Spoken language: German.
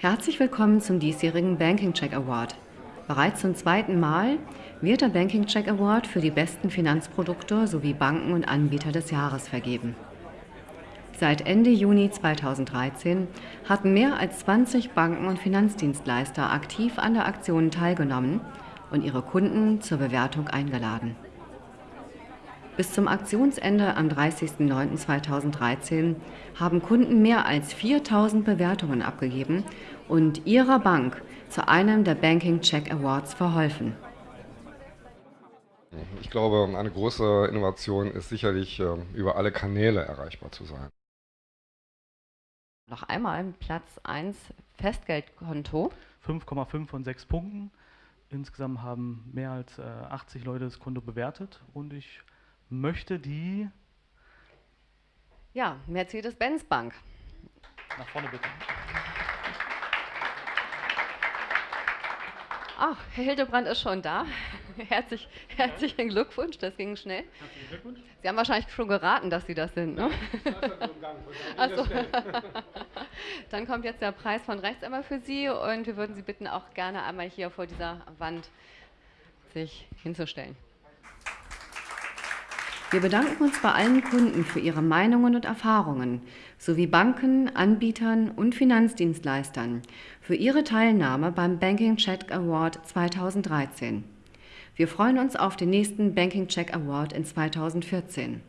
Herzlich willkommen zum diesjährigen Banking Check Award. Bereits zum zweiten Mal wird der Banking Check Award für die besten Finanzprodukte sowie Banken und Anbieter des Jahres vergeben. Seit Ende Juni 2013 hatten mehr als 20 Banken und Finanzdienstleister aktiv an der Aktion teilgenommen und ihre Kunden zur Bewertung eingeladen. Bis zum Aktionsende am 30.09.2013 haben Kunden mehr als 4000 Bewertungen abgegeben und ihrer Bank zu einem der Banking Check Awards verholfen. Ich glaube, eine große Innovation ist sicherlich, ähm, über alle Kanäle erreichbar zu sein. Noch einmal Platz 1 Festgeldkonto. 5,5 von 6 Punkten. Insgesamt haben mehr als 80 Leute das Konto bewertet und ich möchte die... Ja, Mercedes-Benz Bank. Nach vorne bitte. Ach, Herr Hildebrand ist schon da. Herzlich, herzlichen Glückwunsch, das ging schnell. Herzlichen Glückwunsch. Sie haben wahrscheinlich schon geraten, dass Sie das sind, ne? Achso. Dann kommt jetzt der Preis von rechts einmal für Sie und wir würden Sie bitten, auch gerne einmal hier vor dieser Wand sich hinzustellen. Wir bedanken uns bei allen Kunden für ihre Meinungen und Erfahrungen sowie Banken, Anbietern und Finanzdienstleistern für ihre Teilnahme beim Banking Check Award 2013. Wir freuen uns auf den nächsten Banking Check Award in 2014.